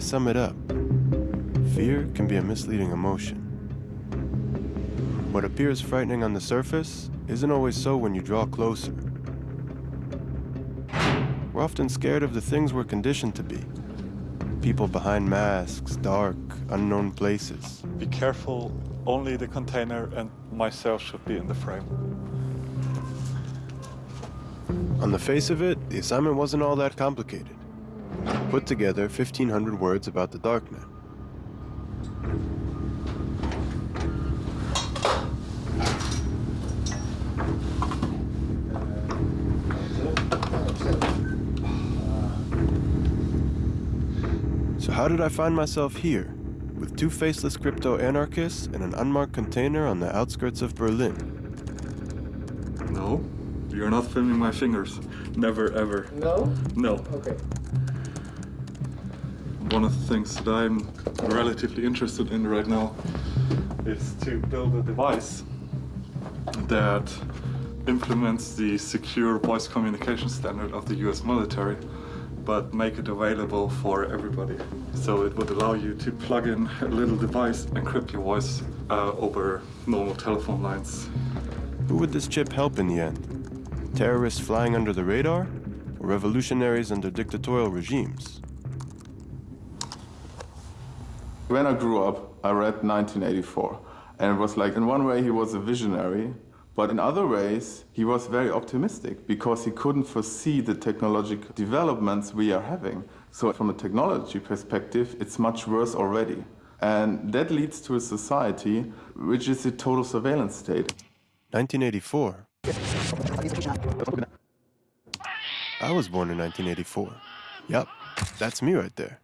I sum it up, fear can be a misleading emotion. What appears frightening on the surface isn't always so when you draw closer. We're often scared of the things we're conditioned to be. People behind masks, dark, unknown places. Be careful, only the container and myself should be in the frame. On the face of it, the assignment wasn't all that complicated. Put together 1,500 words about the darknet. So how did I find myself here, with two faceless crypto-anarchists and an unmarked container on the outskirts of Berlin? No, you're not filming my fingers. Never, ever. No? No. Okay. One of the things that I'm relatively interested in right now is to build a device that implements the secure voice communication standard of the US military, but make it available for everybody. So it would allow you to plug in a little device, and encrypt your voice uh, over normal telephone lines. Who would this chip help in the end? Terrorists flying under the radar? Or revolutionaries under dictatorial regimes? When I grew up, I read 1984. And it was like, in one way, he was a visionary, but in other ways, he was very optimistic because he couldn't foresee the technological developments we are having. So, from a technology perspective, it's much worse already. And that leads to a society which is a total surveillance state. 1984. I was born in 1984. Yup, that's me right there.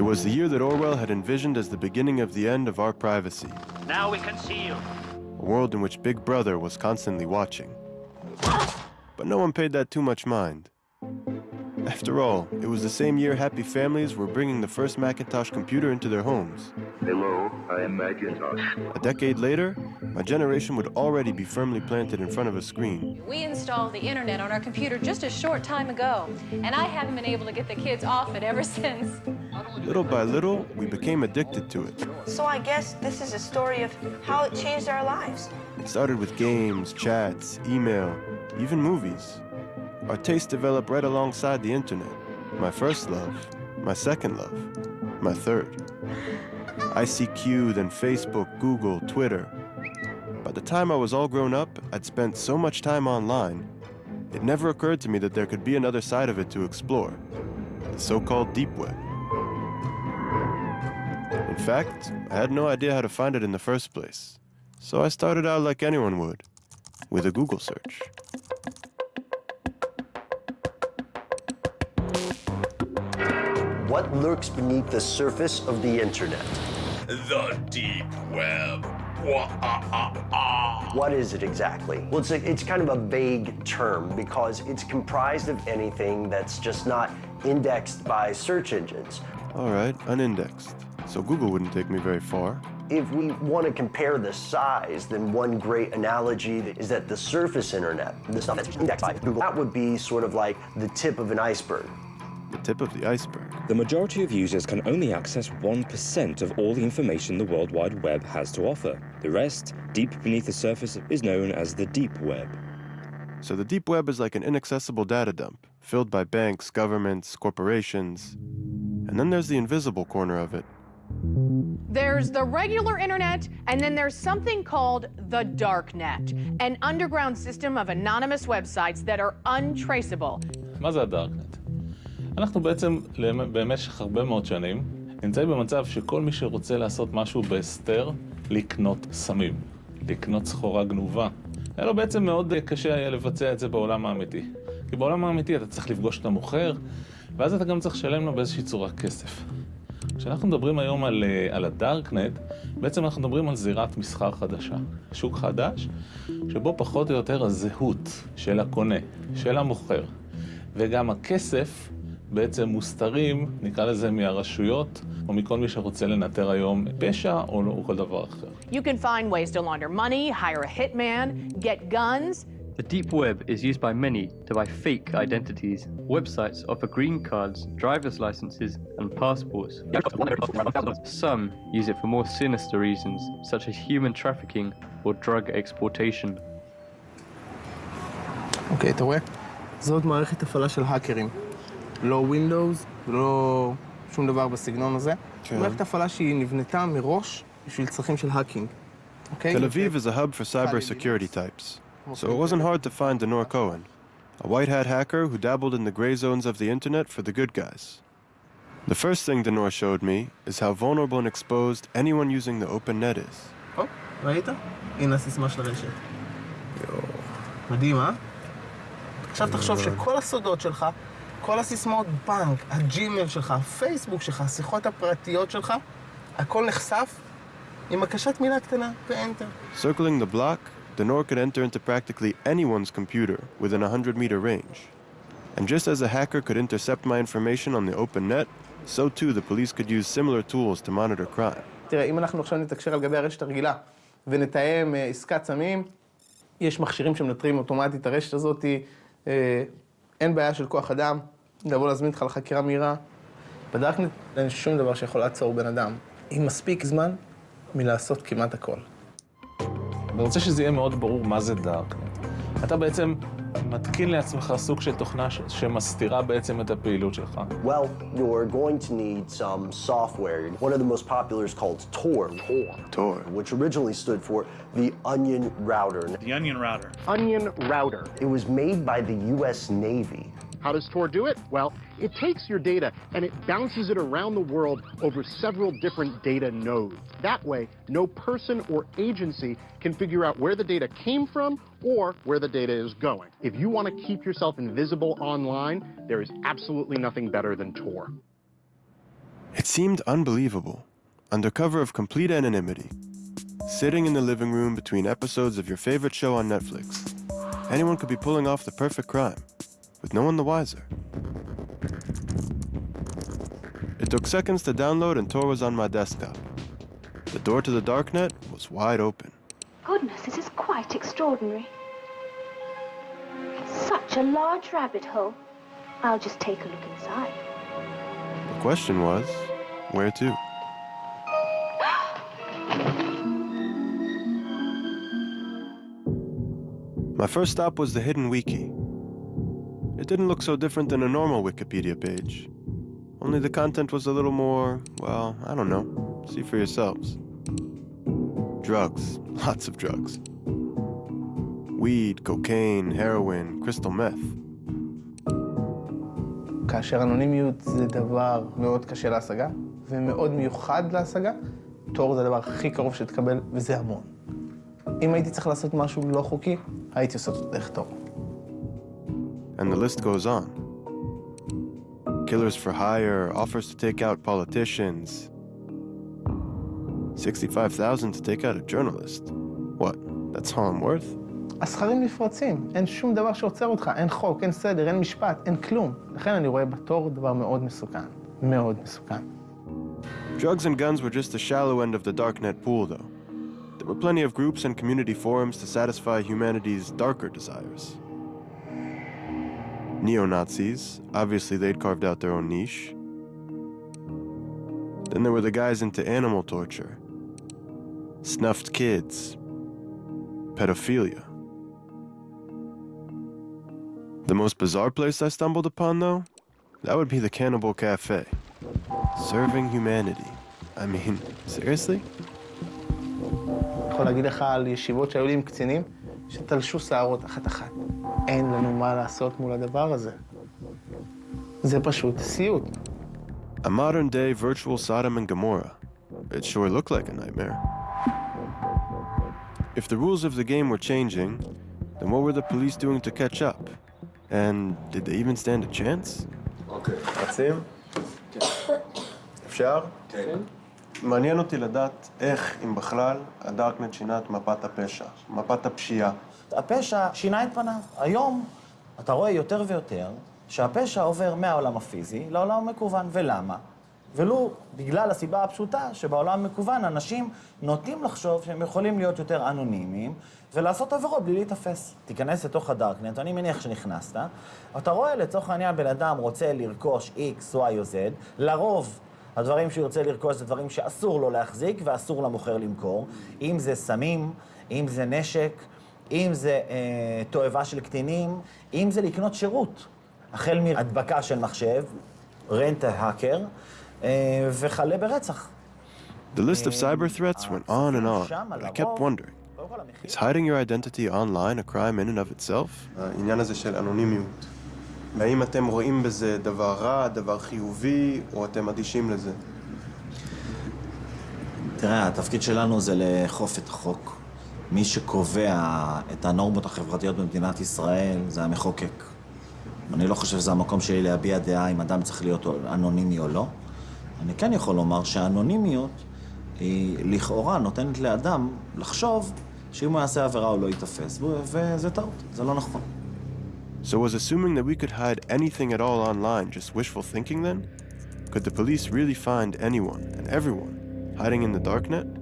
It was the year that Orwell had envisioned as the beginning of the end of our privacy. Now we can see you. A world in which Big Brother was constantly watching. But no one paid that too much mind. After all, it was the same year happy families were bringing the first Macintosh computer into their homes. Hello, I am Macintosh. A decade later, my generation would already be firmly planted in front of a screen. We installed the internet on our computer just a short time ago, and I haven't been able to get the kids off it ever since. Little by little, we became addicted to it. So I guess this is a story of how it changed our lives. It started with games, chats, email, even movies. Our tastes developed right alongside the internet. My first love, my second love, my third. ICQ, then Facebook, Google, Twitter. By the time I was all grown up, I'd spent so much time online, it never occurred to me that there could be another side of it to explore, the so-called deep web. In fact, I had no idea how to find it in the first place, so I started out like anyone would, with a Google search. What lurks beneath the surface of the internet? The deep web. What is it exactly? Well, it's, a, it's kind of a vague term because it's comprised of anything that's just not indexed by search engines. All right, unindexed. So Google wouldn't take me very far. If we want to compare the size, then one great analogy is that the surface internet, the stuff that's indexed by Google, that would be sort of like the tip of an iceberg. The tip of the iceberg. The majority of users can only access 1% of all the information the World Wide Web has to offer. The rest, deep beneath the surface, is known as the deep web. So the deep web is like an inaccessible data dump, filled by banks, governments, corporations. And then there's the invisible corner of it. There's the regular internet, and then there's something called the dark net, an underground system of anonymous websites that are untraceable. מה זה הדארקנט? אנחנו בעצם במשך הרבה מאוד שנים נמצאים במצב שכל מי שרוצה לעשות משהו בהסתר, לקנות סמים, לקנות סחורה גנובה. היה לו בעצם מאוד קשה היה לבצע את זה בעולם האמיתי. כי בעולם האמיתי אתה צריך לפגוש את המוכר, ואז אתה גם צריך לשלם לו באיזושהי צורה כסף. כשאנחנו מדברים היום על, על הדארקנט, בעצם אנחנו מדברים על זירת מסחר חדשה. שוק חדש, שבו פחות או יותר הזהות של הקונה, של המוכר, וגם הכסף בעצם מוסתרים, נקרא לזה, מהרשויות, או מכל מי שרוצה לנטר היום פשע או, או כל דבר אחר. You can find ways to launder money, hire a hitman, get guns. The deep web is used by many to buy fake identities. Websites offer green cards, driver's licenses, and passports. Some use it for more sinister reasons, such as human trafficking or drug exportation. אוקיי, אתה רואה? זאת מערכת הפעלה של האקרים. לא Windows ולא שום דבר בסגנון הזה. כן. מערכת הפעלה שהיא נבנתה מראש בשביל צרכים של האקינג. אוקיי? Tel Aviv is a hub for cybersecurity types, so it wasn't hard to find Denor Cohen, a white hat hacker who dabbled in the gray zones of the internet for the good guys. The first thing Denor showed me is how vulnerable and exposed anyone using the open net is. הופ, ראית? הנה הסיסמה של הרשת. מדהים, אה? עכשיו תחשוב שכל הסודות שלך, כל הסיסמאות בנק, הג'ימל שלך, הפייסבוק שלך, השיחות הפרטיות שלך, הכל נחשף עם הקשת מילה קטנה ואנטר. Circling the block, Denor could enter into practically anyone's computer within a 100 meter range. And just as a hacker could intercept my information on the open net, so too the police could use similar tools to monitor crime. תראה, אם אנחנו עכשיו נתקשר על גבי הרשת הרגילה ונתאם אה, עסקת סמים, יש מכשירים שמנטרים אוטומטית את הרשת הזאת, אה, אין בעיה של כוח אדם, לבוא להזמין אותך לחקירה מהירה. בדארקנט אין שום דבר שיכול לעצור בן אדם, עם מספיק זמן מלעשות כמעט הכל. אני רוצה שזה יהיה מאוד ברור מה זה דארקנט. אתה בעצם מתקין לעצמך סוג של תוכנה ש- שמסתירה בעצם את הפעילות שלך. Well, you're going to need some software. One of the most popular is called Tor. Tor. Tor. Which originally stood for the Onion Router. The Onion Router. Onion Router. It was made by the U.S. Navy. How does Tor do it? Well, it takes your data and it bounces it around the world over several different data nodes. That way, no person or agency can figure out where the data came from or where the data is going. If you want to keep yourself invisible online, there is absolutely nothing better than Tor. It seemed unbelievable. Under cover of complete anonymity, sitting in the living room between episodes of your favorite show on Netflix, anyone could be pulling off the perfect crime, with no one the wiser. It took seconds to download and Tor was on my desktop. The door to the darknet was wide open. Goodness, this is quite extraordinary. It's such a large rabbit hole. I'll just take a look inside. The question was, where to? My first stop was the hidden wiki. It didn't look so different than a normal Wikipedia page. Only the content was a little more, well, I don't know. See for yourselves. Drugs, lots of drugs. Weed, cocaine, heroin, crystal meth. כאשר אנונימיות זה דבר מאוד קשה להשגה, ומאוד מיוחד להשגה, תור זה הדבר הכי קרוב שתקבל, וזה המון. אם הייתי צריך לעשות משהו לא חוקי, הייתי עושה אותו דרך תור. And the list goes on. Killers for hire, offers to take out politicians. 65,000 to take out a journalist. What? That's all I'm worth? הסכרים נפרצים, אין שום דבר שעוצר אותך, אין חוק, אין סדר, אין משפט, אין כלום. לכן אני רואה בתור דבר מאוד מסוכן. מאוד מסוכן. Drugs and guns were just the shallow end of the darknet pool, though. There were plenty of groups and community forums to satisfy humanity's darker desires. Neo Nazis, obviously they'd carved out their own niche. Then there were the guys into animal torture, snuffed kids, pedophilia. The most bizarre place I stumbled upon, though, that would be the Cannibal Cafe. Serving humanity. I mean, seriously? אני יכול להגיד לך על ישיבות שהיו לי עם קצינים, שתלשו שערות אחת-אחת. אין לנו מה לעשות מול הדבר הזה. זה פשוט סיוט. A modern day virtual Sodom and Gomorrah. It sure looked like a nightmare. If the rules of the game were changing, then what were the police doing to catch up? And did they even stand a chance? אוקיי, רצים? אפשר? כן. מעניין אותי לדעת איך, אם בכלל, הדארקנט שינה את מפת הפשע, מפת הפשיעה. הפשע שינה את פניו. היום אתה רואה יותר ויותר שהפשע עובר מהעולם הפיזי לעולם המקוון. ולמה? ולו בגלל הסיבה הפשוטה שבעולם המקוון אנשים נוטים לחשוב שהם יכולים להיות יותר אנונימיים ולעשות עבירות בלי להיתפס. תיכנס לתוך הדארקנט, אני מניח שנכנסת, אתה רואה לצורך העניין בן אדם רוצה לרכוש X, Y או Z, לרוב הדברים שהוא ירצה לרכוש זה דברים שאסור לו להחזיק ואסור למוכר למכור, אם זה סמים, אם זה נשק, אם זה אה, תועבה של קטינים, אם זה לקנות שירות, החל מהדבקה של מחשב, רנט ההאקר, אה, וכלה ברצח. The list of cyber threats went on and on, and I kept wondering, is hiding your identity online a crime in and of itself? העניין הזה של אנונימיות. והאם אתם רואים בזה דבר רע, דבר חיובי, או אתם אדישים לזה? תראה, התפקיד שלנו זה לאכוף את החוק. מי שקובע את הנורמות החברתיות במדינת ישראל זה המחוקק. אני לא חושב שזה המקום שלי להביע דעה אם אדם צריך להיות אנונימי או לא. אני כן יכול לומר שהאנונימיות היא לכאורה נותנת לאדם לחשוב שאם הוא יעשה עבירה הוא לא ייתפס, וזה טעות, זה לא נכון. So was assuming that we could hide anything at all online just wishful thinking then? Could the police really find anyone and everyone hiding in the darknet?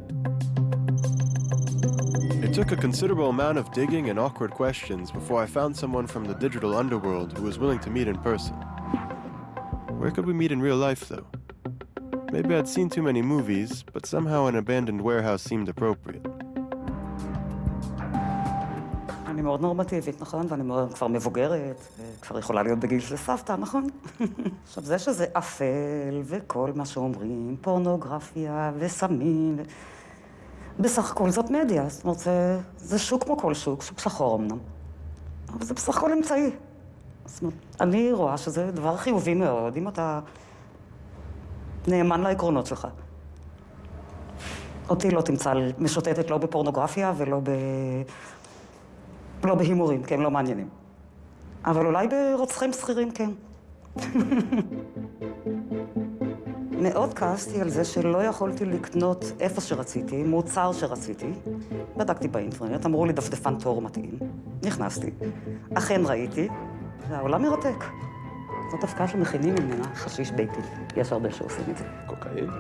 It took a considerable amount of digging and awkward questions before I found someone from the digital underworld who was willing to meet in person. Where could we meet in real life, though? Maybe I'd seen too many movies, but somehow an abandoned warehouse seemed appropriate. מאוד נורמטיבית, נכון? ואני מאוד כבר מבוגרת, וכבר יכולה להיות בגיל של סבתא, נכון? עכשיו, זה שזה אפל, וכל מה שאומרים, פורנוגרפיה, וסמים, ו... בסך הכל זאת מדיה, זאת אומרת, זה, זה שוק כמו כל שוק, שוק שחור אמנם, אבל זה בסך הכל אמצעי. זאת אומרת, אני רואה שזה דבר חיובי מאוד, אם אתה נאמן לעקרונות שלך. אותי לא תמצא משוטטת לא בפורנוגרפיה ולא ב... לא בהימורים, כי הם לא מעניינים. אבל אולי ברוצחים שכירים כן. מאוד כעסתי על זה שלא יכולתי לקנות איפה שרציתי, מוצר שרציתי. בדקתי באינטרנט, אמרו לי דפדפן תור מתאים. נכנסתי, אכן ראיתי, והעולם מרתק. זאת הפקעה שמכינים ממנה חשיש ביתי. יש הרבה שעושים את זה. קוקאין?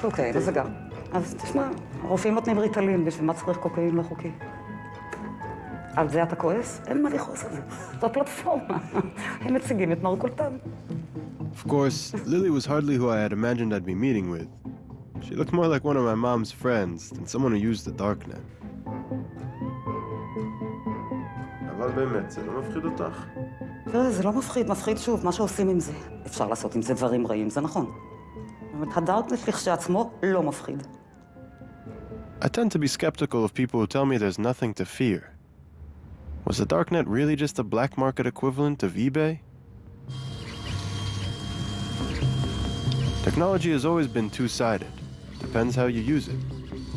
קוקאין, זה גם. אז תשמע, הרופאים נותנים ריטלין, בשביל מה צריך קוקאין לא חוקי? על זה אתה כועס? אין מה לכעוס על זה. זו פלטפורמה. הם מציגים את מרכולתם. Of course, Lily was hardly who I had imagined I'd be meeting with. She looked more like one of my mom's friends than someone who used the darknet. אבל באמת, זה לא מפחיד אותך? תראה, זה לא מפחיד, מפחיד שוב, מה שעושים עם זה. אפשר לעשות עם זה דברים רעים, זה נכון. אבל הדארקנט לכשעצמו לא מפחיד. I tend to be skeptical of people who tell me there's nothing to fear. Was the darknet really just a black market equivalent of eBay? Technology has always been two-sided. Depends how you use it.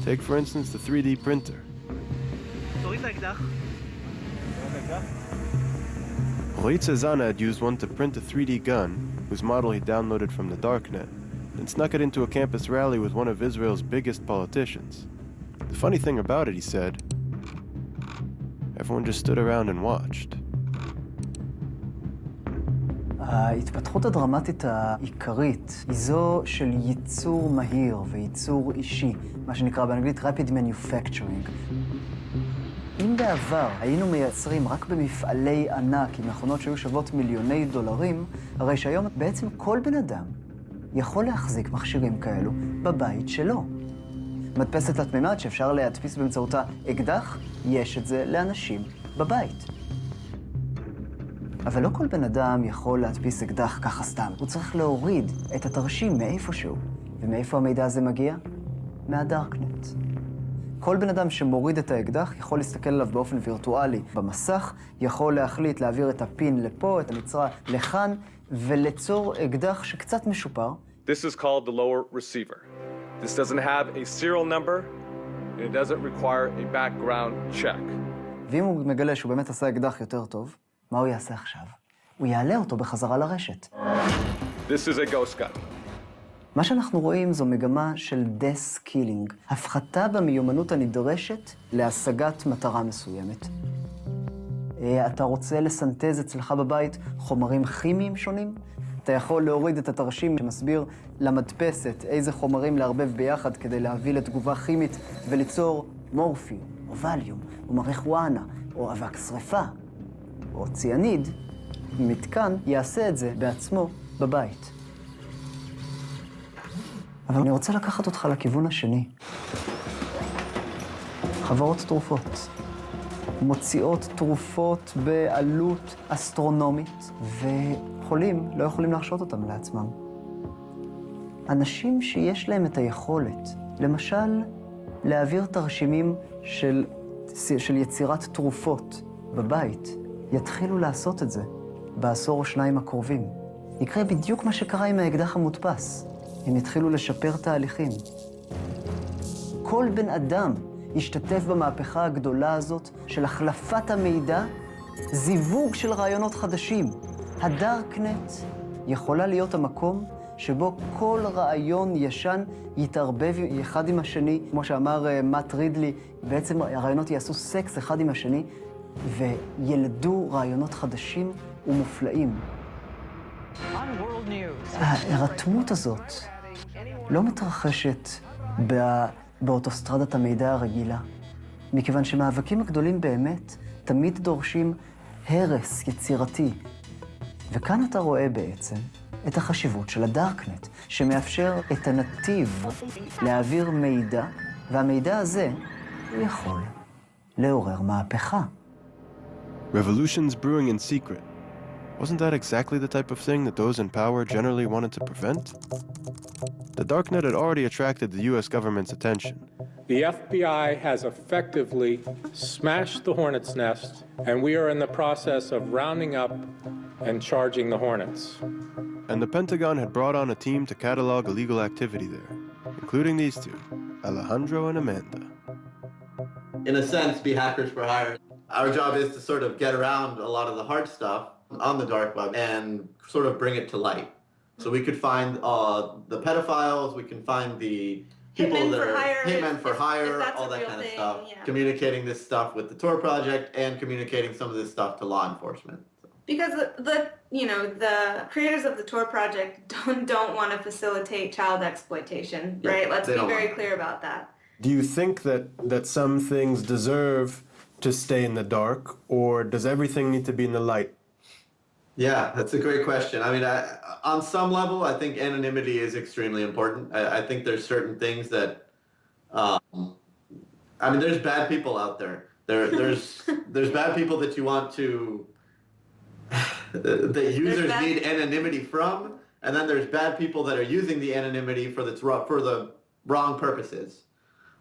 Take, for instance, the 3D printer. Roy Tzezana had used one to print a 3D gun, whose model he downloaded from the darknet, and snuck it into a campus rally with one of Israel's biggest politicians. The funny thing about it, he said, everyone just stood around and watched. ההתפתחות הדרמטית העיקרית היא זו של ייצור מהיר וייצור אישי, מה שנקרא באנגלית Rapid Manufacturing. אם בעבר היינו מייצרים רק במפעלי ענק עם מכונות שהיו שוות מיליוני דולרים, הרי שהיום בעצם כל בן אדם יכול להחזיק מכשירים כאלו בבית שלו. מדפסת תלת-מימד שאפשר להדפיס באמצעותה אקדח, יש את זה לאנשים בבית. אבל לא כל בן אדם יכול להדפיס אקדח ככה סתם. הוא צריך להוריד את התרשים מאיפשהו. ומאיפה המידע הזה מגיע? מהדארקנט. כל בן אדם שמוריד את האקדח יכול להסתכל עליו באופן וירטואלי במסך, יכול להחליט להעביר את הפין לפה, את הנצרה לכאן, וליצור אקדח שקצת משופר. This is called the lower receiver. This doesn't have a serial number, and it doesn't require a background check. ואם הוא מגלה שהוא באמת עשה אקדח יותר טוב, מה הוא יעשה עכשיו? הוא יעלה אותו בחזרה לרשת. This is a ghost gun. מה שאנחנו רואים זו מגמה של דס-קילינג, הפחתה במיומנות הנדרשת להשגת מטרה מסוימת. אתה רוצה לסנטז אצלך בבית חומרים כימיים שונים? אתה יכול להוריד את התרשים שמסביר למדפסת איזה חומרים לערבב ביחד כדי להביא לתגובה כימית וליצור מורפיום, או ווליום, או מריחואנה, או אבק שרפה, או ציאניד. מתקן יעשה את זה בעצמו בבית. אבל אני רוצה לקחת אותך לכיוון השני. חברות תרופות מוציאות תרופות בעלות אסטרונומית, וחולים לא יכולים להרשות אותם לעצמם. אנשים שיש להם את היכולת, למשל, להעביר תרשימים של, של יצירת תרופות בבית, יתחילו לעשות את זה בעשור או שניים הקרובים. יקרה בדיוק מה שקרה עם האקדח המודפס. הם יתחילו לשפר תהליכים. כל בן אדם ישתתף במהפכה הגדולה הזאת של החלפת המידע, זיווג של רעיונות חדשים. הדארקנט יכולה להיות המקום שבו כל רעיון ישן יתערבב אחד עם השני, כמו שאמר uh, מאט רידלי, בעצם הרעיונות יעשו סקס אחד עם השני, וילדו רעיונות חדשים ומופלאים. ההירתמות הזאת לא מתרחשת בא... באוטוסטרדת המידע הרגילה, מכיוון שמאבקים הגדולים באמת תמיד דורשים הרס יצירתי. וכאן אתה רואה בעצם את החשיבות של הדארקנט, שמאפשר את הנתיב להעביר מידע, והמידע הזה, הוא יכול לעורר מהפכה. Revolutions brewing in secret. Wasn't that exactly the type of thing that those in power generally wanted to prevent? The darknet had already attracted the US government's attention. The FBI has effectively smashed the hornet's nest, and we are in the process of rounding up and charging the hornets. And the Pentagon had brought on a team to catalog illegal activity there, including these two, Alejandro and Amanda. In a sense, be hackers for hire. Our job is to sort of get around a lot of the hard stuff on the dark web and sort of bring it to light. So we could find uh, the pedophiles, we can find the people Hitmen that are hire, hitmen for if- hire, if that's all that real kind of stuff. yeah. Communicating this stuff with the Tor project and communicating some of this stuff to law enforcement. Because the, the you know the creators of the Tor project don't don't want to facilitate child exploitation, Yeah, right? Let's be very want clear about that. Do you think that, that some things deserve to stay in the dark, or does everything need to be in the light? Yeah, that's a great question. I mean, I, on some level, I think anonymity is extremely important. I, I think there's certain things that, um, I mean, there's bad people out there. There, there's, there's bad people that you want to, that users bad- need anonymity from, and then there's bad people that are using the anonymity for the for the wrong purposes.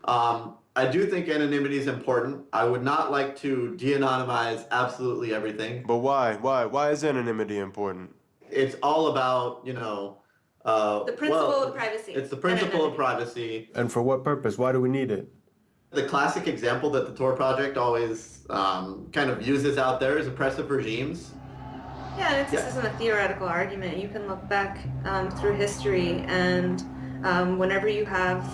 Um, I do think anonymity is important. I would not like to de-anonymize absolutely everything. But why? Why? Why is anonymity important? It's all about, you know, uh, The principle well, of privacy. It's the principle of privacy. And for what purpose? Why do we need it? The classic example that the Tor project always um, kind of uses out there is oppressive regimes. Yeah, this Yeah. isn't a theoretical argument. You can look back um, through history, and um, whenever you have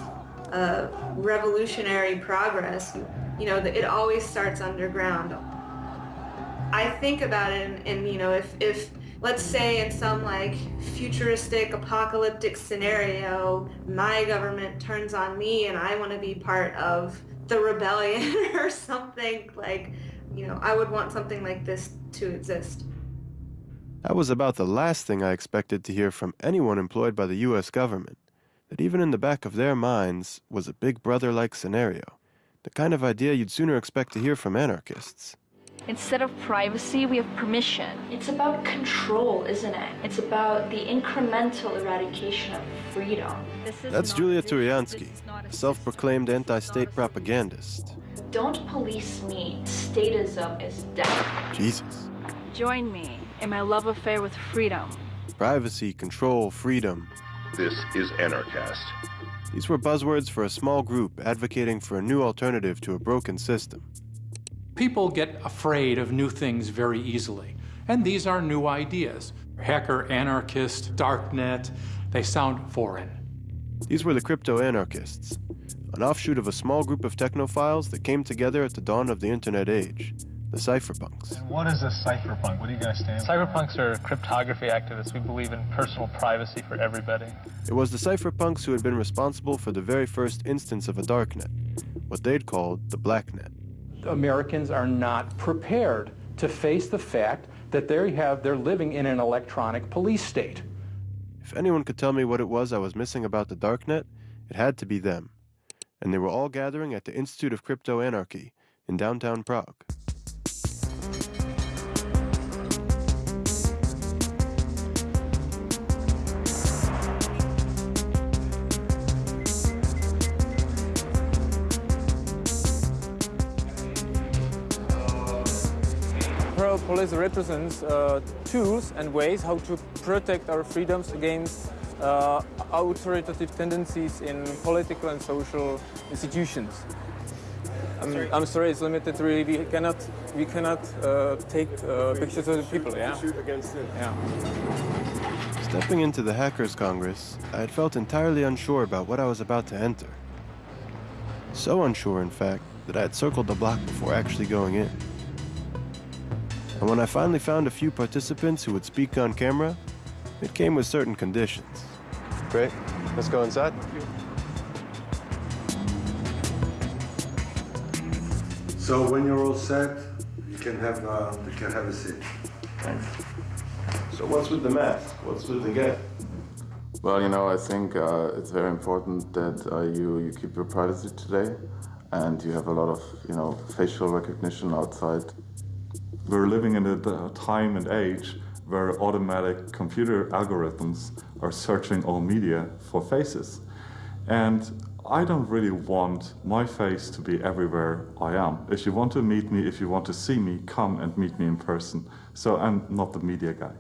uh, revolutionary progress, you know, it always starts underground. I think about it, and, and you know, if if let's say in some like futuristic apocalyptic scenario, my government turns on me, and I want to be part of the rebellion or something like, you know, I would want something like this to exist. That was about the last thing I expected to hear from anyone employed by the US government. That even in the back of their minds was a big brother like scenario. The kind of idea you'd sooner expect to hear from anarchists. Instead of privacy, we have permission. It's about control, isn't it? It's about the incremental eradication of freedom. That's Julia Tourianski, a self proclaimed anti state propagandist. Don't police me. Statism is death. Jesus. Join me in my love affair with freedom. Privacy, control, freedom. This is Anarchast. These were buzzwords for a small group advocating for a new alternative to a broken system. People get afraid of new things very easily, and these are new ideas. Hacker, anarchist, darknet, they sound foreign. These were the crypto anarchists, an offshoot of a small group of technophiles that came together at the dawn of the internet age the cypherpunks. What is a cypherpunk? What do you guys stand for? Cypherpunks are cryptography activists. We believe in personal privacy for everybody. It was the cypherpunks who had been responsible for the very first instance of a darknet, what they'd called the blacknet. Americans are not prepared to face the fact that they have, they're living in an electronic police state. If anyone could tell me what it was I was missing about the darknet, it had to be them. And they were all gathering at the Institute of Crypto Anarchy in downtown Prague. Parallel Polis represents uh, tools and ways how to protect our freedoms against uh, authoritative tendencies in political and social institutions. I'm, sorry. I'm sorry, it's limited. Really, we cannot we cannot uh, take uh, pictures of the people. Yeah. Shoot against it. Yeah. Stepping into the Hackers Congress, I had felt entirely unsure about what I was about to enter. So unsure, in fact, that I had circled the block before actually going in. And when I finally found a few participants who would speak on camera, it came with certain conditions. Great. Let's go inside. So when you're all set, you can have uh, you can have a seat. Thanks. So what's with the mask? What's with the get? Well, you know, I think uh, it's very important that uh, you you keep your privacy today, and you have a lot of you know facial recognition outside. We're living in a time and age where automatic computer algorithms are searching all media for faces. And I don't really want my face to be everywhere I am. If you want to meet me, if you want to see me, come and meet me in person. So I'm not the media guy.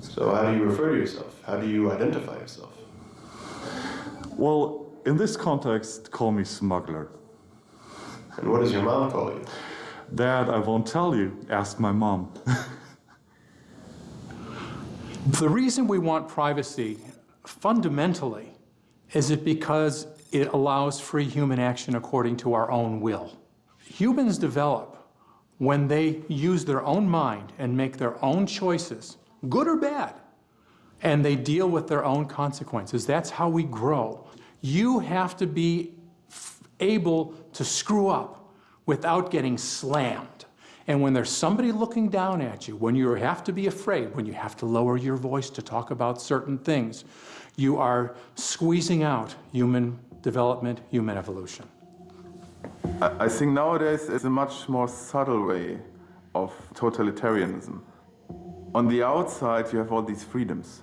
So how do you refer to yourself? How do you identify yourself? Well, in this context, call me smuggler. And what does your mom call you? Dad, I won't tell you. Ask my mom. The reason we want privacy fundamentally is it because it allows free human action according to our own will. Humans develop when they use their own mind and make their own choices, good or bad, and they deal with their own consequences. That's how we grow. You have to be able to screw up without getting slammed. And when there's somebody looking down at you, when you have to be afraid, when you have to lower your voice to talk about certain things, you are squeezing out human development, human evolution. I think nowadays it's a much more subtle way of totalitarianism. On the outside, you have all these freedoms.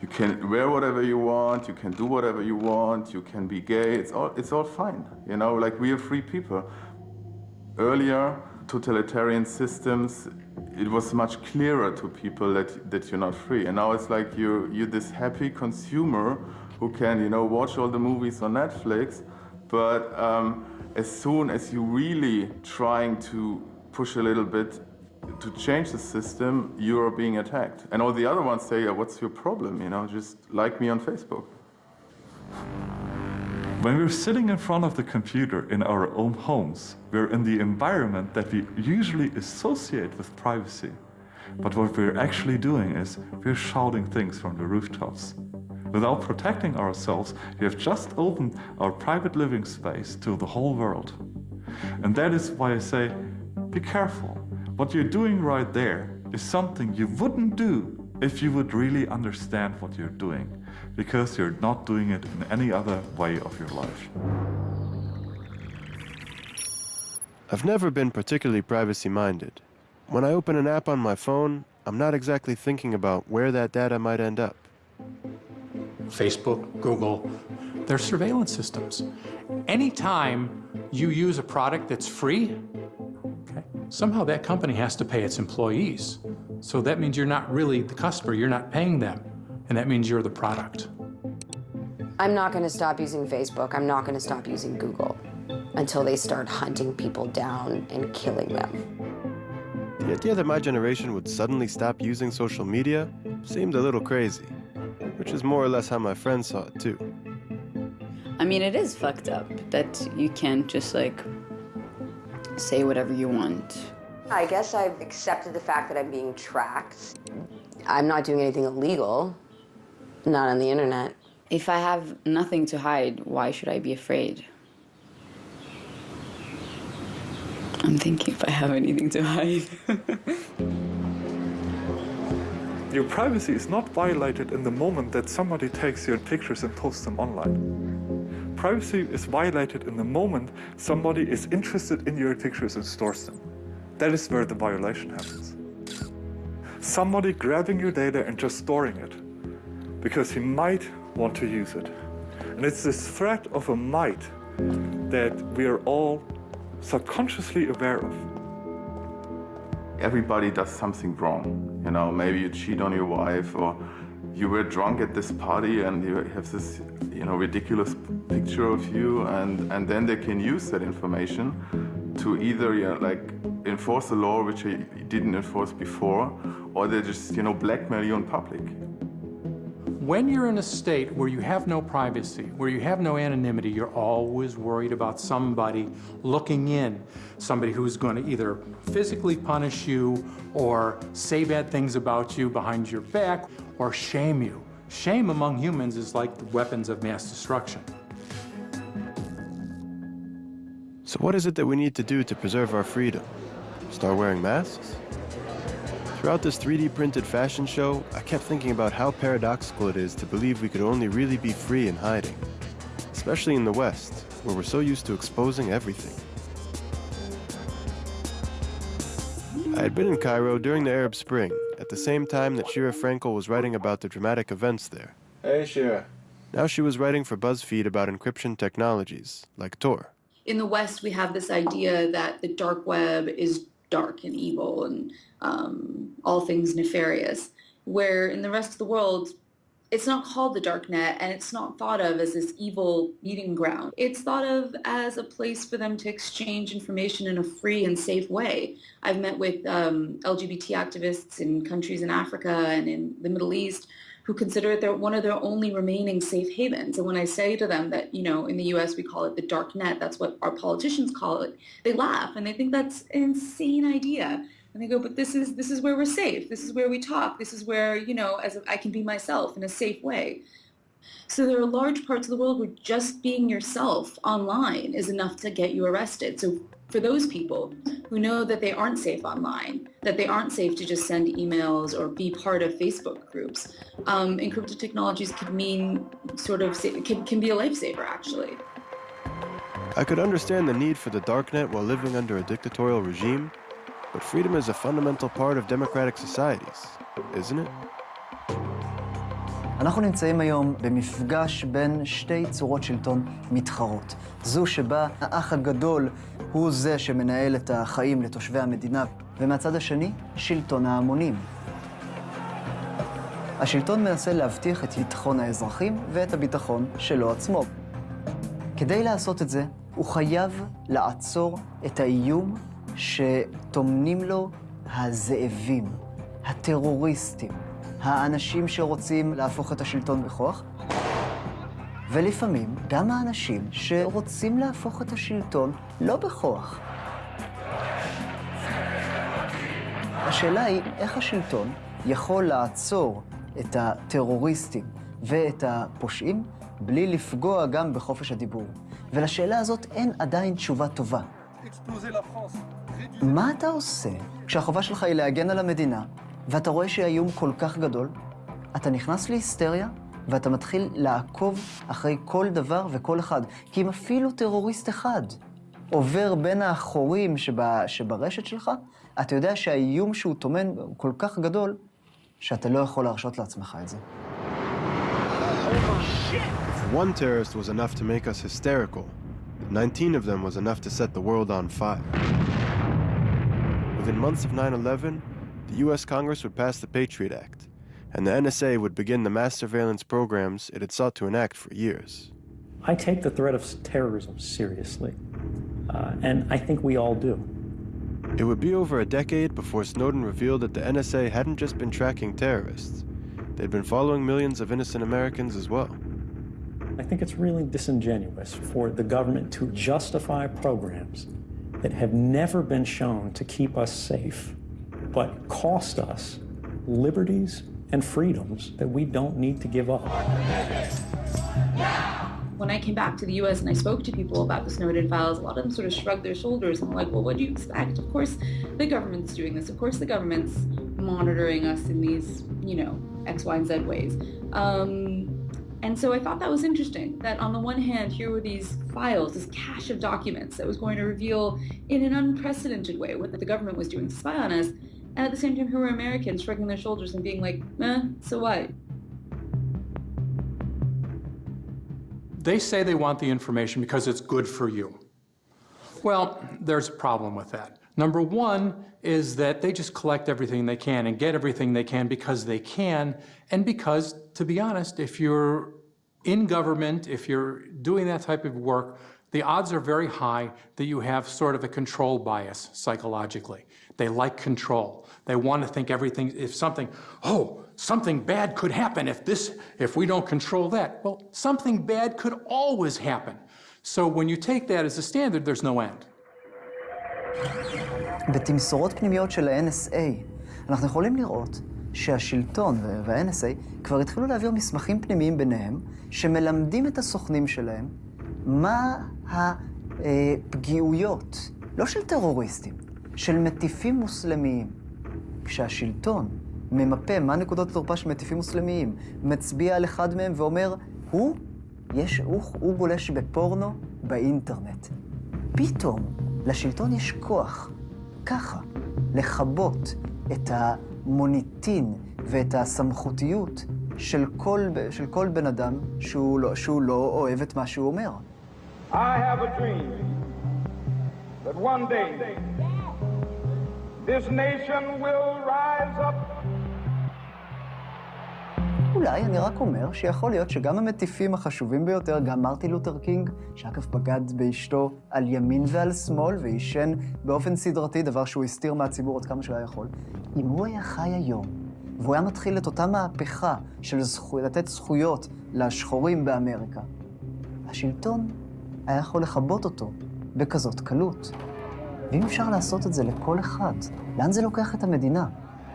You can wear whatever you want, you can do whatever you want, you can be gay, it's all, it's all fine. You know, like we are free people. Earlier, totalitarian systems, it was much clearer to people that, that you're not free. And now it's like you're, you're this happy consumer who can, you know, watch all the movies on Netflix, but um, as soon as you're really trying to push a little bit to change the system, you are being attacked. And all the other ones say, what's your problem? You know, just like me on Facebook. When we're sitting in front of the computer in our own homes, we're in the environment that we usually associate with privacy. But what we're actually doing is we're shouting things from the rooftops. Without protecting ourselves, we have just opened our private living space to the whole world. And that is why I say, be careful. What you're doing right there is something you wouldn't do if you would really understand what you're doing, because you're not doing it in any other way of your life. I've never been particularly privacy minded. When I open an app on my phone, I'm not exactly thinking about where that data might end up. Facebook, Google, they're surveillance systems. Anytime you use a product that's free, okay, somehow that company has to pay its employees. So that means you're not really the customer, you're not paying them, and that means you're the product. I'm not going to stop using Facebook. I'm not going to stop using Google until they start hunting people down and killing them. The idea that my generation would suddenly stop using social media seemed a little crazy, which is more or less how my friends saw it too. I mean, it is fucked up that you can't just like say whatever you want I guess I've accepted the fact that I'm being tracked. I'm not doing anything illegal, not on the internet. If I have nothing to hide, why should I be afraid? I'm thinking if I have anything to hide. Your privacy is not violated in the moment that somebody takes your pictures and posts them online. Privacy is violated in the moment somebody is interested in your pictures and stores them. That is where the violation happens. Somebody grabbing your data and just storing it because he might want to use it. And it's this threat of a might that we are all subconsciously aware of. Everybody does something wrong. You know, maybe you cheat on your wife or you were drunk at this party and you have this, you know, ridiculous picture of you and, and then they can use that information to either, you know, like enforce a law which they didn't enforce before or they just, you know, blackmail you in public. When you're in a state where you have no privacy, where you have no anonymity, you're always worried about somebody looking in, somebody who's going to either physically punish you or say bad things about you behind your back or shame you. Shame among humans is like the weapons of mass destruction. So what is it that we need to do to preserve our freedom? Start wearing masks? Throughout this 3D printed fashion show, I kept thinking about how paradoxical it is to believe we could only really be free in hiding, especially in the West, where we're so used to exposing everything. I had been in Cairo during the Arab Spring, at the same time that Sheera Frenkel was writing about the dramatic events there. Hey, Sheera. Now she was writing for BuzzFeed about encryption technologies, like Tor. In the West, we have this idea that the dark web is dark and evil and um, all things nefarious, where in the rest of the world, it's not called the dark net and it's not thought of as this evil meeting ground. It's thought of as a place for them to exchange information in a free and safe way. I've met with um, LGBT activists in countries in Africa and in the Middle East who consider it their, one of their only remaining safe havens. And when I say to them that, you know, in the US we call it the dark net, that's what our politicians call it, they laugh and they think that's an insane idea. And they go, but this is this is where we're safe. This is where we talk. This is where, you know, as I can be myself in a safe way. So there are large parts of the world where just being yourself online is enough to get you arrested. So for those people who know that they aren't safe online, that they aren't safe to just send emails or be part of Facebook groups, um, encrypted technologies can mean sort of, can, can be a lifesaver actually. I could understand the need for the darknet while living under a dictatorial regime, but freedom is a fundamental part of democratic societies, isn't it? אנחנו נמצאים היום במפגש בין שתי צורות שלטון מתחרות. זו שבה האח הגדול הוא זה שמנהל את החיים לתושבי המדינה, ומהצד השני, שלטון ההמונים. השלטון מנסה להבטיח את ביטחון האזרחים ואת הביטחון שלו עצמו. כדי לעשות את זה, הוא חייב לעצור את האיום שטומנים לו הזאבים, הטרוריסטים, האנשים שרוצים להפוך את השלטון בכוח, ולפעמים גם האנשים שרוצים להפוך את השלטון לא בכוח. השאלה היא איך השלטון יכול לעצור את הטרוריסטים ואת הפושעים בלי לפגוע גם בחופש הדיבור. ולשאלה הזאת אין עדיין תשובה טובה. מה אתה עושה כשהחובה שלך היא להגן על המדינה, ואתה רואה שהאיום כל כך גדול? אתה נכנס להיסטריה, ואתה מתחיל לעקוב אחרי כל דבר וכל אחד. כי אם אפילו טרוריסט אחד עובר בין החורים שב, שברשת שלך, אתה יודע שהאיום שהוא טומן הוא כל כך גדול, שאתה לא יכול להרשות לעצמך את זה. One terrorist was enough to make us hysterical, 19 of them was enough to set the world on fire. Within months of 9-11, the U.S. Congress would pass the Patriot Act, and the NSA would begin the mass surveillance programs it had sought to enact for years. I take the threat of terrorism seriously, uh, and I think we all do. It would be over a decade before Snowden revealed that the NSA hadn't just been tracking terrorists. They'd been following millions of innocent Americans as well. I think it's really disingenuous for the government to justify programs that have never been shown to keep us safe, but cost us liberties and freedoms that we don't need to give up. When I came back to the US and I spoke to people about the Snowden files, a lot of them sort of shrugged their shoulders and were like, well, what do you expect? Of course, the government's doing this. Of course, the government's monitoring us in these, you know, X, Y, and Z ways. Um, and so I thought that was interesting that on the one hand, here were these files, this cache of documents that was going to reveal in an unprecedented way what the government was doing to spy on us. And at the same time, who were Americans shrugging their shoulders and being like, eh, so what? They say they want the information because it's good for you. Well, there's a problem with that. Number one is that they just collect everything they can and get everything they can because they can, and because, to be honest, if you're in government, if you're doing that type of work, the odds are very high that you have sort of a control bias psychologically. They like control. They want to think everything, if something, oh, something bad could happen if this, if we don't control that. Well, something bad could always happen. So when you take that as a standard, there's no end. בתמסורות פנימיות של ה-NSA, אנחנו יכולים לראות שהשלטון וה-NSA כבר התחילו להעביר מסמכים פנימיים ביניהם, שמלמדים את הסוכנים שלהם מה הפגיעויות, לא של טרוריסטים, של מטיפים מוסלמיים. כשהשלטון ממפה מה נקודות התורפה של מטיפים מוסלמיים, מצביע על אחד מהם ואומר, הוא, יש, הוא, הוא גולש בפורנו באינטרנט. פתאום לשלטון יש כוח, ככה, לכבות את המוניטין ואת הסמכותיות של כל, של כל בן אדם שהוא לא, שהוא לא אוהב את מה שהוא אומר. I have a dream that one day this nation will rise up אולי, אני רק אומר שיכול להיות שגם המטיפים החשובים ביותר, גם מרטין לותר קינג, שאגב בגד באשתו על ימין ועל שמאל, ועישן באופן סדרתי, דבר שהוא הסתיר מהציבור עד כמה שהוא היה יכול, אם הוא היה חי היום, והוא היה מתחיל את אותה מהפכה של זכו... לתת זכויות לשחורים באמריקה, השלטון היה יכול לכבות אותו בכזאת קלות. ואם אפשר לעשות את זה לכל אחד, לאן זה לוקח את המדינה?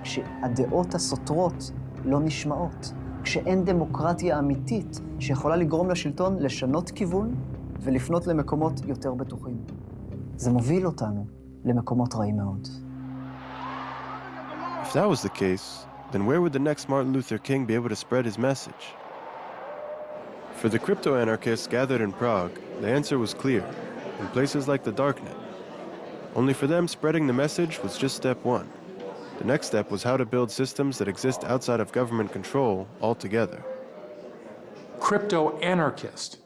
כשהדעות הסותרות לא נשמעות. כשאין דמוקרטיה אמיתית שיכולה לגרום לשלטון לשנות כיוון ולפנות למקומות יותר בטוחים. זה מוביל אותנו למקומות רעים מאוד. If that was the case, then where would the next Martin Luther King be able to spread his message? For the crypto anarchists gathered in Prague, the answer was clear in places like the Darknet. Only for them, spreading the message was just step one. The next step was how to build systems that exist outside of government control altogether. Crypto anarchists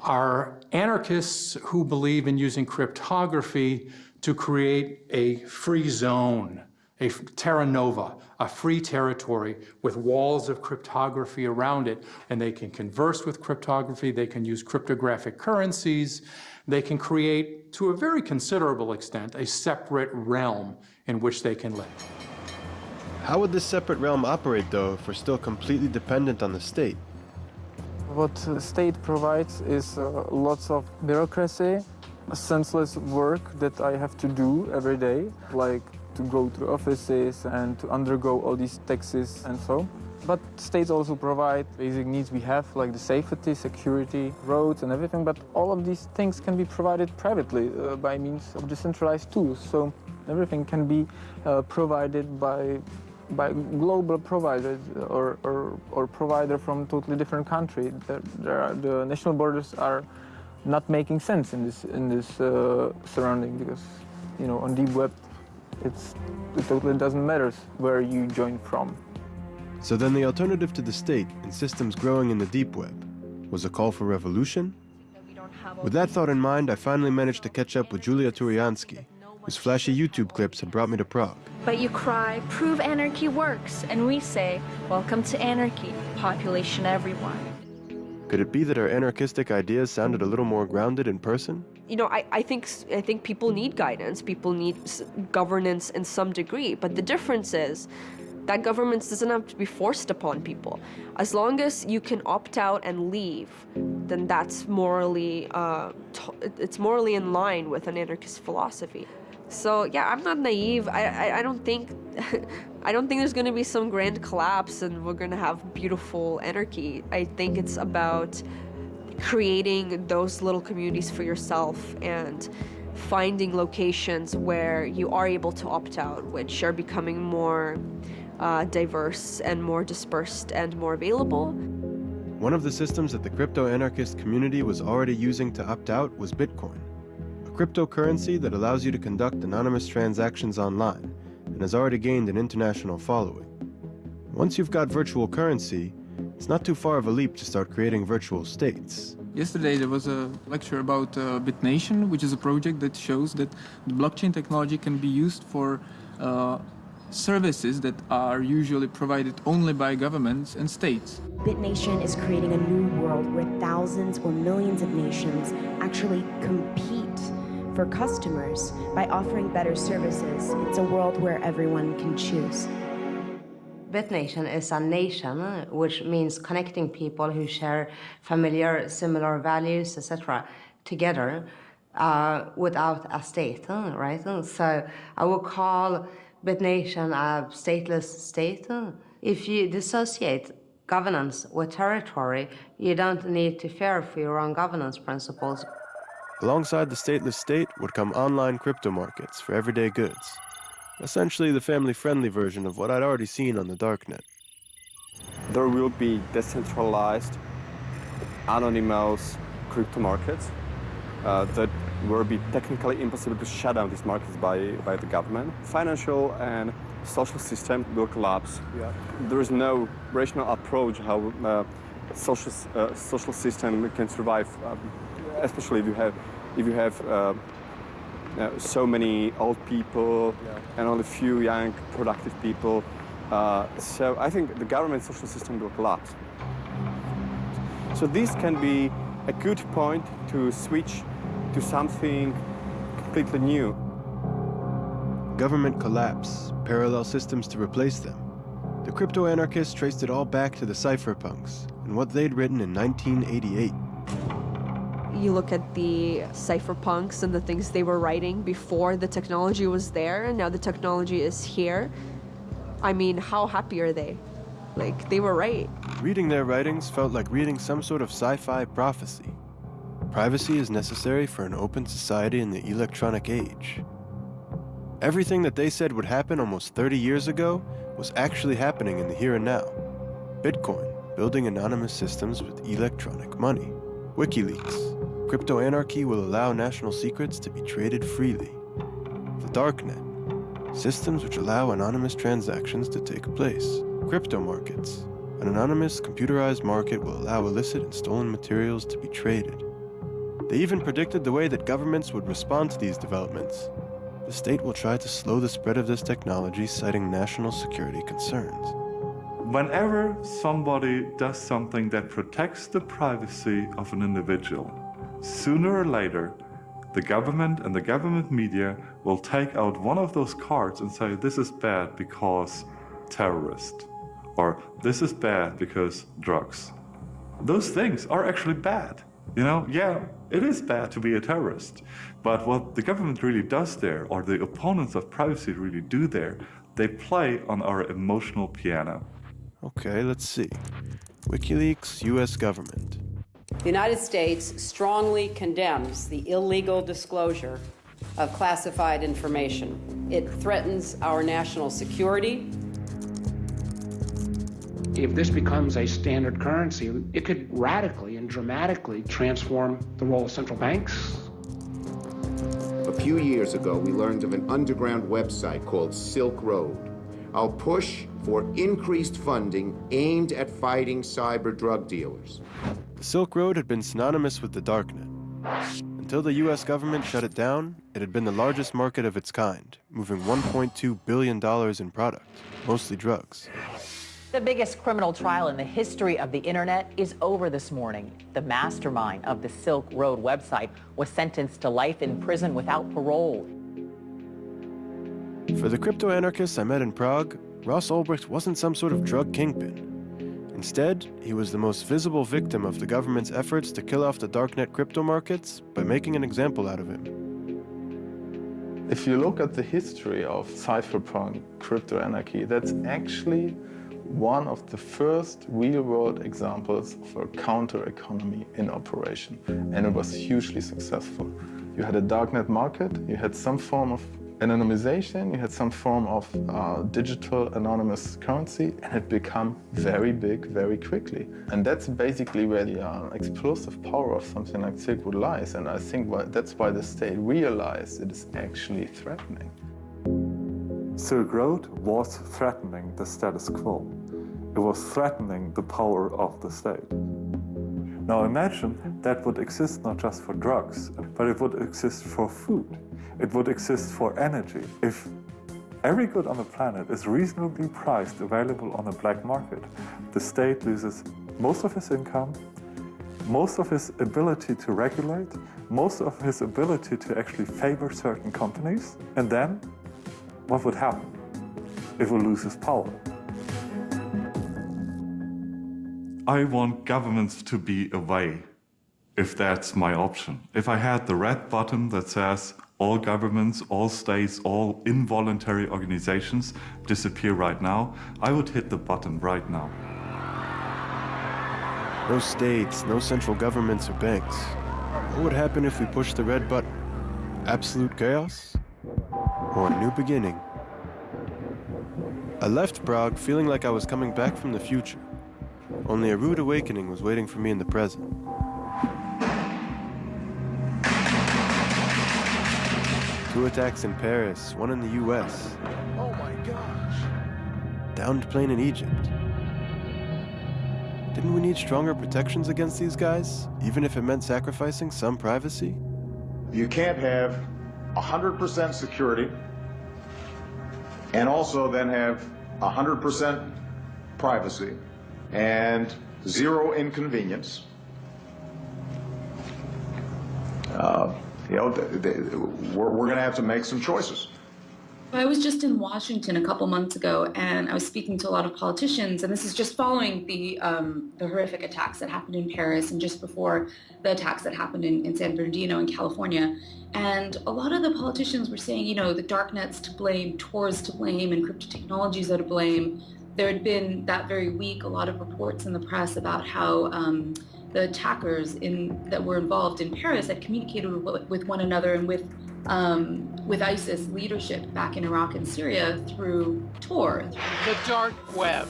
are anarchists who believe in using cryptography to create a free zone, a terra nova, a free territory with walls of cryptography around it. And they can converse with cryptography, they can use cryptographic currencies, they can create, to a very considerable extent, a separate realm in which they can live. How would this separate realm operate, though, if we're still completely dependent on the state? What the state provides is uh, lots of bureaucracy, senseless work that I have to do every day, like to go to offices and to undergo all these taxes and so. But states also provide basic needs we have, like the safety, security, roads and everything, but all of these things can be provided privately uh, by means of decentralized tools. So everything can be uh, provided by by global providers or, or, or provider from totally different country. There, there are, the national borders are not making sense in this in this uh, surrounding because you know on deep web it's it totally doesn't matter where you join from. So then the alternative to the state and systems growing in the deep web was a call for revolution? With that thought in mind, I finally managed to catch up with Julia Tourianski, whose flashy YouTube clips had brought me to Prague. But you cry, prove anarchy works, and we say, welcome to anarchy, population everyone. Could it be that our anarchistic ideas sounded a little more grounded in person? You know, I, I think I think people need guidance. People need governance in some degree. But the difference is, That governance doesn't have to be forced upon people. As long as you can opt out and leave, then that's morally, uh, it's morally in line with an anarchist philosophy. So yeah, I'm not naive. I, I, I don't think, I don't think there's gonna be some grand collapse and we're gonna have beautiful anarchy. I think it's about creating those little communities for yourself and finding locations where you are able to opt out, which are becoming more uh, diverse and more dispersed and more available. One of the systems that the crypto-anarchist community was already using to opt out was Bitcoin, a cryptocurrency that allows you to conduct anonymous transactions online and has already gained an international following. Once you've got virtual currency, it's not too far of a leap to start creating virtual states. Yesterday there was a lecture about uh, BitNation, which is a project that shows that the blockchain technology can be used for uh, services that are usually provided only by governments and states. BitNation is creating a new world where thousands or millions of nations actually compete for customers by offering better services. It's a world where everyone can choose. BitNation is a nation, which means connecting people who share familiar, similar values, etc., together uh, without a state, right? So I would call BitNation a stateless state. If you dissociate governance with territory, you don't need to fear for your own governance principles. Alongside the stateless state would come online crypto markets for everyday goods. Essentially the family-friendly version of what I'd already seen on the darknet. There will be decentralized, anonymous crypto markets uh, that will be technically impossible to shut down these markets by, by the government. Financial and social system will collapse. Yeah. There is no rational approach how uh, social, uh, social system can survive, um, especially if you have, if you have uh, uh, so many old people yeah. and only few young, productive people. Uh, so I think the government social system will collapse. So this can be a good point to switch to something completely new. Government collapse, parallel systems to replace them. The crypto-anarchists traced it all back to the cypherpunks and what they'd written in 1988 you look at the cypherpunks and the things they were writing before the technology was there and now the technology is here. I mean, how happy are they? Like, they were right. Reading their writings felt like reading some sort of sci-fi prophecy. Privacy is necessary for an open society in the electronic age. Everything that they said would happen almost 30 years ago was actually happening in the here and now. Bitcoin, building anonymous systems with electronic money. WikiLeaks, Crypto anarchy will allow national secrets to be traded freely. The Darknet, systems which allow anonymous transactions to take place. Crypto markets, an anonymous computerized market will allow illicit and stolen materials to be traded. They even predicted the way that governments would respond to these developments. The state will try to slow the spread of this technology, citing national security concerns. Whenever somebody does something that protects the privacy of an individual, Sooner or later, the government and the government media will take out one of those cards and say this is bad because terrorist or this is bad because drugs. Those things are actually bad. You know, yeah, it is bad to be a terrorist. But what the government really does there, or the opponents of privacy really do there, they play on our emotional piano. Okay, let's see. WikiLeaks, US government. The United States strongly condemns the illegal disclosure of classified information. It threatens our national security. If this becomes a standard currency, it could radically and dramatically transform the role of central banks. A few years ago, we learned of an underground website called Silk Road. I'll push for increased funding aimed at fighting cyber drug dealers. The Silk Road had been synonymous with the Darknet. Until the US government shut it down, it had been the largest market of its kind, moving $1.2 billion in product, mostly drugs. The biggest criminal trial in the history of the internet is over this morning. The mastermind of the Silk Road website was sentenced to life in prison without parole. For the crypto anarchists I met in Prague, Ross Ulbricht wasn't some sort of drug kingpin. Instead, he was the most visible victim of the government's efforts to kill off the darknet crypto markets by making an example out of him. If you look at the history of cypherpunk crypto anarchy, that's actually one of the first real-world examples of a counter-economy in operation, and it was hugely successful. You had a darknet market, you had some form of anonymization, you had some form of uh, digital anonymous currency, and it became very big very quickly. And that's basically where the uh, explosive power of something like Silk Road lies, and I think that's why the state realized it is actually threatening. Silk Road was threatening the status quo. It was threatening the power of the state. Now imagine that would exist not just for drugs, but it would exist for food. It would exist for energy. If every good on the planet is reasonably priced, available on the black market, the state loses most of his income, most of his ability to regulate, most of his ability to actually favor certain companies, and then what would happen? It will lose its power. I want governments to be away, if that's my option. If I had the red button that says all governments, all states, all involuntary organizations disappear right now, I would hit the button right now. No states, no central governments or banks. What would happen if we pushed the red button? Absolute chaos? Or a new beginning? I left Prague feeling like I was coming back from the future. Only a rude awakening was waiting for me in the present. Two attacks in Paris, one in the US. Oh my gosh. Downed plane in Egypt. Didn't we need stronger protections against these guys, even if it meant sacrificing some privacy? You can't have 100% security and also then have 100% privacy and zero inconvenience. Uh, you know, we're, we're going to have to make some choices. I was just in Washington a couple months ago, and I was speaking to a lot of politicians, and this is just following the um, the horrific attacks that happened in Paris and just before the attacks that happened in, in San Bernardino in California. And a lot of the politicians were saying, you know, the darknet's to blame, Tor's to blame, and crypto technologies are to blame. There had been that very week a lot of reports in the press about how um, the attackers in that were involved in Paris had communicated with, with one another and with um, with ISIS leadership back in Iraq and Syria through Tor. The dark web.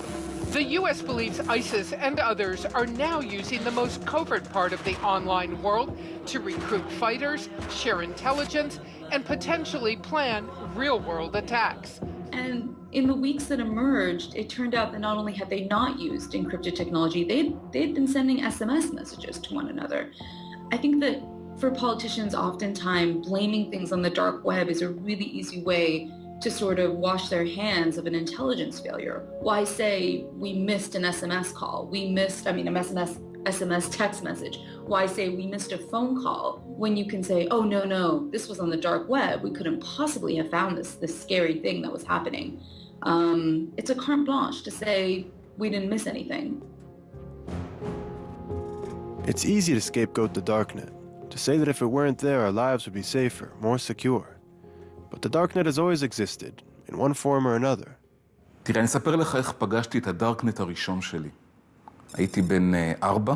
The U.S. believes ISIS and others are now using the most covert part of the online world to recruit fighters, share intelligence, and potentially plan real-world attacks. And in the weeks that emerged, it turned out that not only had they not used encrypted technology, they'd, they'd been sending SMS messages to one another. I think that for politicians, oftentimes blaming things on the dark web is a really easy way to sort of wash their hands of an intelligence failure. Why say we missed an SMS call? We missed, I mean, a SMS, SMS text message. Why say we missed a phone call when you can say, oh, no, no, this was on the dark web. We couldn't possibly have found this, this scary thing that was happening. Um, it's a carte blanche to say we didn't miss anything. It's easy to scapegoat the darknet, to say that if it weren't there, our lives would be safer, more secure. But the darknet has always existed, in one form or another. תראה, אני אספר לך איך פגשתי את הדארקנט הראשון שלי. הייתי בן ארבע,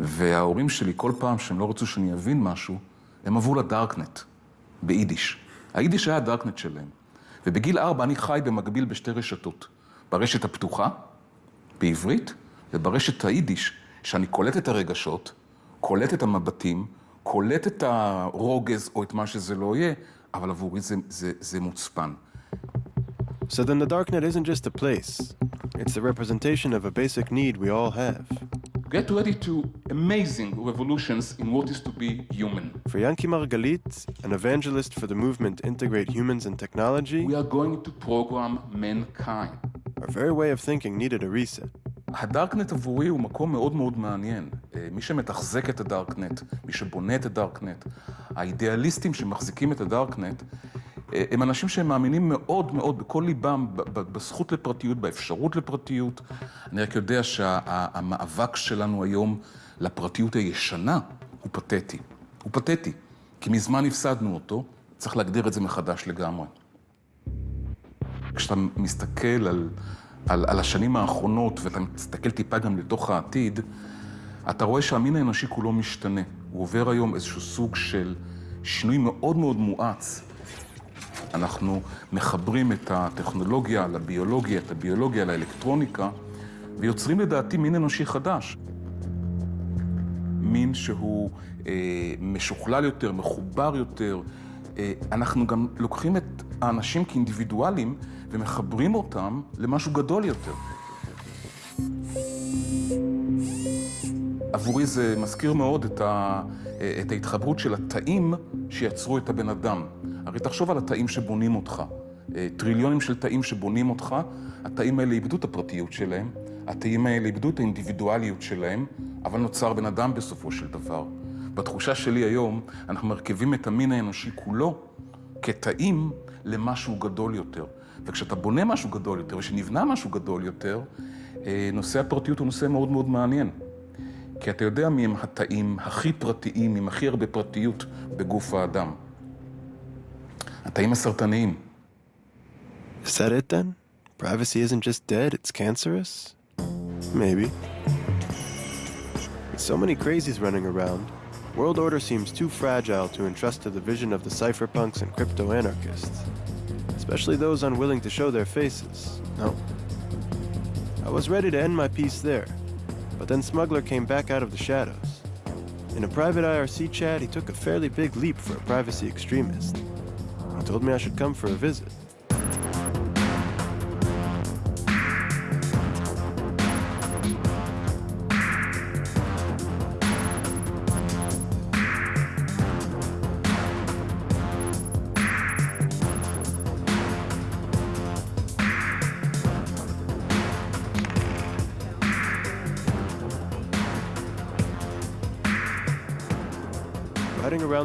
וההורים שלי, כל פעם שהם לא רצו שאני אבין משהו, הם עברו לדארקנט, ביידיש. היידיש היה הדארקנט שלהם. ובגיל ארבע אני חי במקביל בשתי רשתות. ברשת הפתוחה, בעברית, וברשת היידיש, שאני קולט את הרגשות, קולט את המבטים, קולט את הרוגז או את מה שזה לא יהיה, אבל עבורי זה, זה, זה מוצפן. So then the darknet isn't just a place. It's the representation of a basic need we all have. Get ready to amazing revolutions in what is to be human. For Yanki Margalit, an evangelist for the movement Integrate Humans and Technology, we are going to program mankind. Our very way of thinking needed a reset. הדארקנט עבורי הוא מקום מאוד מאוד מעניין. מי שמתחזק את הדארקנט, מי שבונה את הדארקנט, האידיאליסטים שמחזיקים את הדארקנט, הם אנשים שהם מאמינים מאוד מאוד בכל ליבם בזכות לפרטיות, באפשרות לפרטיות. אני רק יודע שהמאבק שלנו היום לפרטיות הישנה הוא פתטי. הוא פתטי, כי מזמן הפסדנו אותו, צריך להגדיר את זה מחדש לגמרי. כשאתה מסתכל על, על, על השנים האחרונות, ואתה מסתכל טיפה גם לתוך העתיד, אתה רואה שהמין האנושי כולו משתנה. הוא עובר היום איזשהו סוג של שינוי מאוד מאוד מואץ. אנחנו מחברים את הטכנולוגיה לביולוגיה, את הביולוגיה לאלקטרוניקה, ויוצרים לדעתי מין אנושי חדש. מין שהוא אה, משוכלל יותר, מחובר יותר. אה, אנחנו גם לוקחים את האנשים כאינדיבידואלים ומחברים אותם למשהו גדול יותר. עבורי זה מזכיר מאוד את, ה, אה, את ההתחברות של התאים שיצרו את הבן אדם. הרי תחשוב על התאים שבונים אותך. אה, טריליונים של תאים שבונים אותך, התאים האלה איבדו את הפרטיות שלהם, התאים האלה איבדו את האינדיבידואליות שלהם, אבל נוצר בן אדם בסופו של דבר. בתחושה שלי היום, אנחנו מרכיבים את המין האנושי כולו כתאים למשהו גדול יותר. וכשאתה בונה משהו גדול יותר, ושנבנה משהו גדול יותר, אה, נושא הפרטיות הוא נושא מאוד מאוד מעניין. כי אתה יודע מי הם התאים הכי פרטיים, עם הכי הרבה פרטיות בגוף האדם. התאים הסרטניים. Is that it then? Privacy isn't just dead, it's cancerous? Maybe. With so many crazies running around, world order seems too fragile to entrust to the vision of the cypherpunks and crypto-anarchists. Especially those unwilling to show their faces. No. I was ready to end my piece there, but then Smuggler came back out of the shadows. In a private IRC chat, he took a fairly big leap for a privacy extremist. Told me I should come for a visit.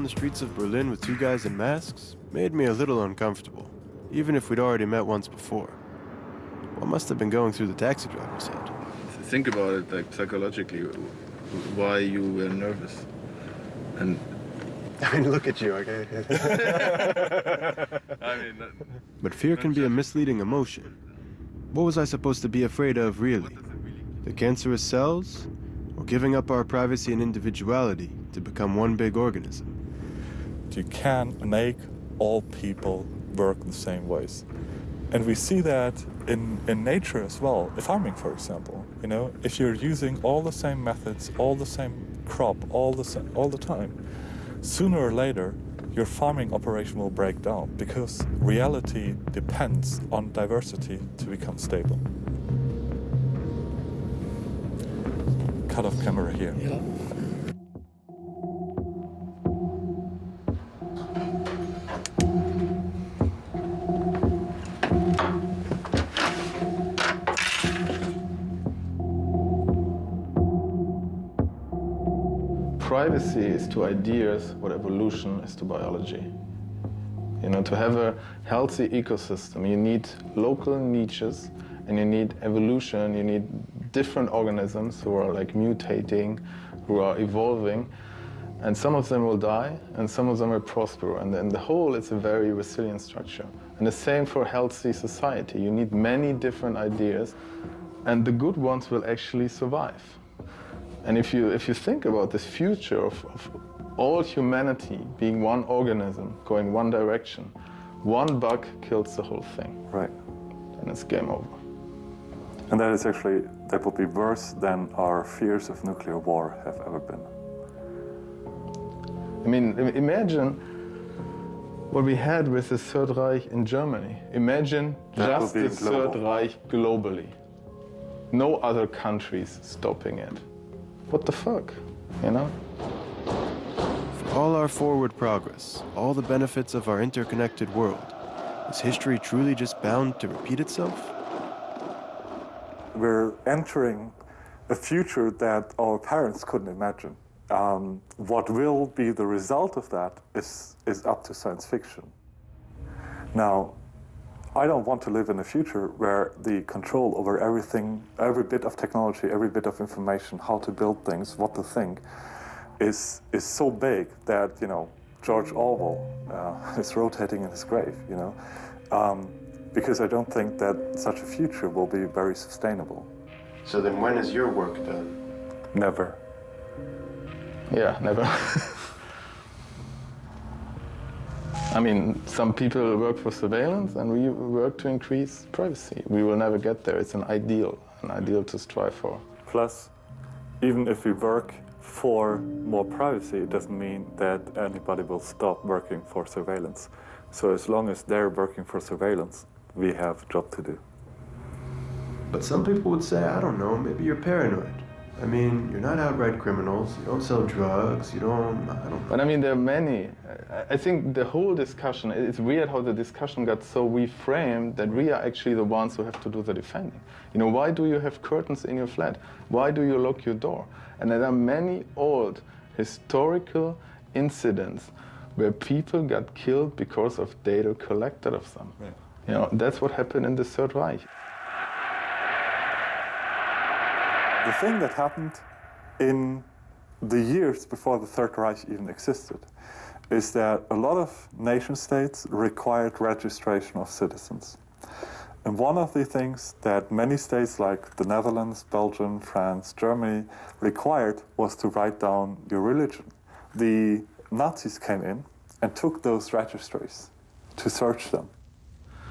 Riding around the streets of Berlin with two guys in masks made me a little uncomfortable, even if we'd already met once before. What must have been going through the taxi driver's head? Think about it, like psychologically, why you were nervous, and. I mean, look at you, okay? I mean, But fear can be a misleading emotion. What was I supposed to be afraid of, really? The cancerous cells? Or giving up our privacy and individuality to become one big organism? You can make all people work the same ways. And we see that in, in nature as well. Farming, for example, you know, if you're using all the same methods, all the same crop, all the, all the time, sooner or later, your farming operation will break down because reality depends on diversity to become stable. Cut off camera here. Privacy is to ideas what evolution is to biology. You know, to have a healthy ecosystem, you need local niches and you need evolution, you need different organisms who are like mutating, who are evolving. And some of them will die and some of them will prosper. And in the whole, it's a very resilient structure. And the same for healthy society. You need many different ideas and the good ones will actually survive. And if you, if you think about this future of, of all humanity being one organism, going one direction, one bug kills the whole thing. Right. And it's game over. And that is actually, that would be worse than our fears of nuclear war have ever been. I mean, imagine what we had with the Third Reich in Germany. Imagine That just the be Third. Reich globally. No other countries stopping it. What the fuck, you know? For all our forward progress, all the benefits of our interconnected world, is history truly just bound to repeat itself? We're entering a future that our parents couldn't imagine. Um, what will be the result of that is, is up to science fiction. Now, I don't want to live in a future where the control over everything, every bit of technology, every bit of information, how to build things, what to think, is is so big that you know George Orwell uh, is rotating in his grave. You know, um, because I don't think that such a future will be very sustainable. So then, when is your work done? Never. Yeah, never. I mean, some people work for surveillance and we work to increase privacy. We will never get there. It's an ideal, an ideal to strive for. Plus, even if we work for more privacy, it doesn't mean that anybody will stop working for surveillance. So as long as they're working for surveillance, we have a job to do. But some people would say, I don't know, maybe you're paranoid. I mean, you're not outright criminals. You don't sell drugs. You don't. I don't. But I mean, there are many. I think the whole discussion. It's weird how the discussion got so reframed that we are actually the ones who have to do the defending. You know, why do you have curtains in your flat? Why do you lock your door? And there are many old historical incidents where people got killed because of data collected of them. Yeah. You know, that's what happened in the Third Reich. The thing that happened in the years before the Third Reich even existed is that a lot of nation states required registration of citizens. And one of the things that many states like the Netherlands, Belgium, France, Germany required was to write down your religion. The Nazis came in and took those registries to search them.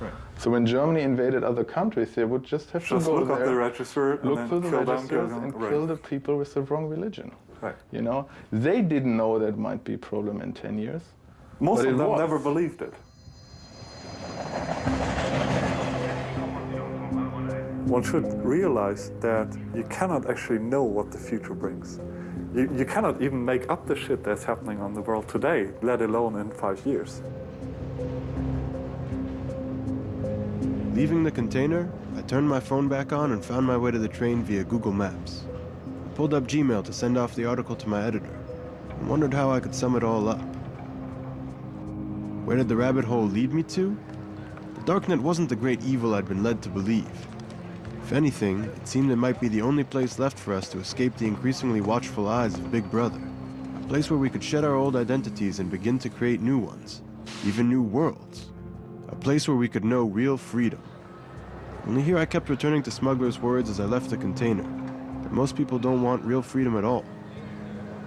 Right. So when Germany invaded other countries, they would just have Just to go look up there, the register and look through the registers them, and right. kill the people with the wrong religion. Right. You know, they didn't know that might be a problem in 10 years. Most of them was. never believed it. One should realize that you cannot actually know what the future brings. You, you cannot even make up the shit that's happening on the world today, let alone in five years. Leaving the container, I turned my phone back on and found my way to the train via Google Maps. I pulled up Gmail to send off the article to my editor and wondered how I could sum it all up. Where did the rabbit hole lead me to? The darknet wasn't the great evil I'd been led to believe. If anything, it seemed it might be the only place left for us to escape the increasingly watchful eyes of Big Brother. A place where we could shed our old identities and begin to create new ones, even new worlds. A place where we could know real freedom. Only here I kept returning to Smuggler's words as I left the container that most people don't want real freedom at all.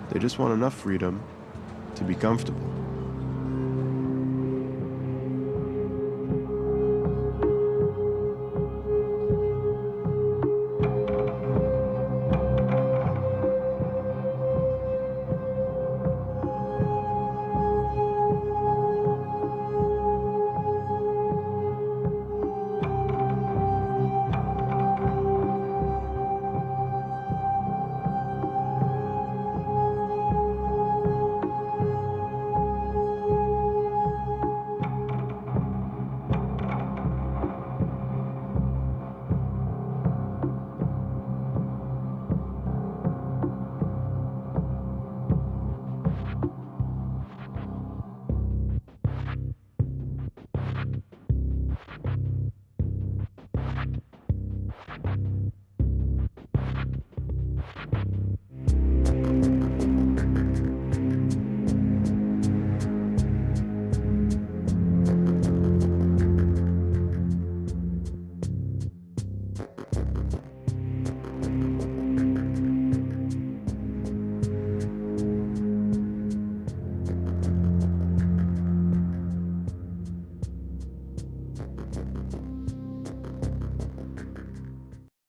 They just want enough freedom to be comfortable.